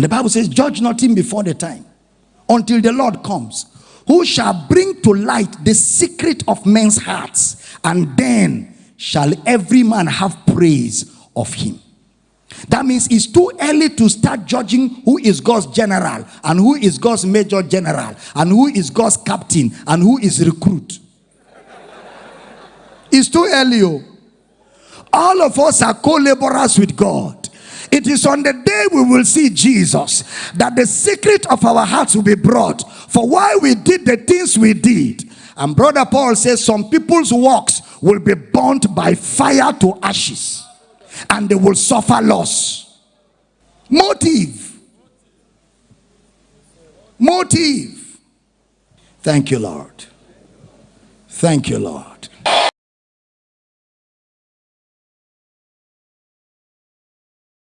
And the Bible says, Judge nothing before the time until the Lord comes, who shall bring to light the secret of men's hearts, and then shall every man have praise of him. That means it's too early to start judging who is God's general and who is God's major general and who is God's captain and who is recruit. It's too early. Oh. All of us are co-laborers with God. It is on the day we will see Jesus that the secret of our hearts will be brought for why we did the things we did. And brother Paul says some people's works will be burnt by fire to ashes and they will suffer loss. Motive. Motive. Thank you, Lord. Thank you, Lord.